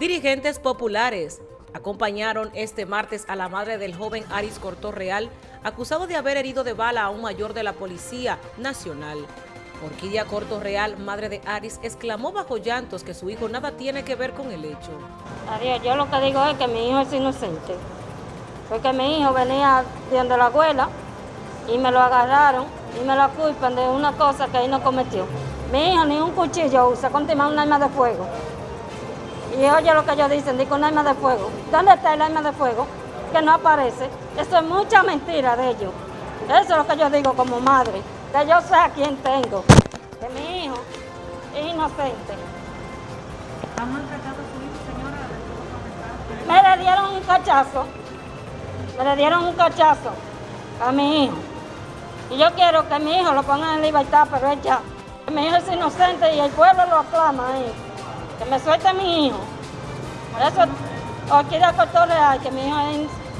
Dirigentes populares acompañaron este martes a la madre del joven Aris Cortorreal, acusado de haber herido de bala a un mayor de la Policía Nacional. Orquídea Cortorreal, madre de Aris, exclamó bajo llantos que su hijo nada tiene que ver con el hecho. Adiós, yo lo que digo es que mi hijo es inocente. Porque mi hijo venía de la abuela y me lo agarraron y me lo culpan de una cosa que él no cometió. Mi hijo ni un cuchillo usa, contima un arma de fuego. Y oye lo que ellos dicen, digo un arma de fuego. ¿Dónde está el arma de fuego? Que no aparece. Eso es mucha mentira de ellos. Eso es lo que yo digo como madre, que yo sé a quién tengo, que mi hijo es inocente. Me le dieron un cachazo, me le dieron un cachazo a mi hijo. Y yo quiero que mi hijo lo pongan en libertad, pero él ya. Mi hijo es inocente y el pueblo lo aclama ahí que me suelte mi hijo. Por eso, o quiera real que mi hijo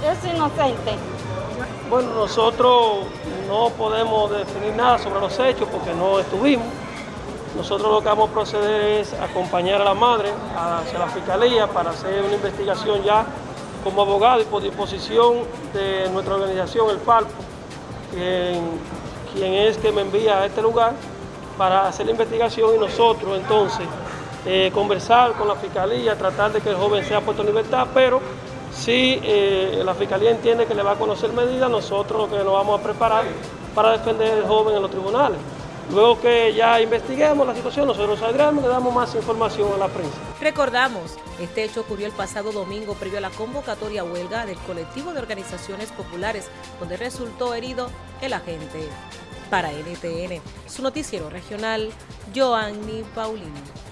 es, inocente. Bueno, nosotros no podemos definir nada sobre los hechos porque no estuvimos. Nosotros lo que vamos a proceder es acompañar a la madre hacia la fiscalía para hacer una investigación ya como abogado y por disposición de nuestra organización, el Falpo, quien, quien es que me envía a este lugar para hacer la investigación y nosotros entonces eh, conversar con la fiscalía, tratar de que el joven sea puesto en libertad, pero si eh, la fiscalía entiende que le va a conocer medidas, nosotros lo que nos vamos a preparar para defender al joven en los tribunales. Luego que ya investiguemos la situación, nosotros saldremos y le damos más información a la prensa. Recordamos, este hecho ocurrió el pasado domingo previo a la convocatoria huelga del colectivo de organizaciones populares, donde resultó herido el agente. Para NTN, su noticiero regional, Joanny Paulino.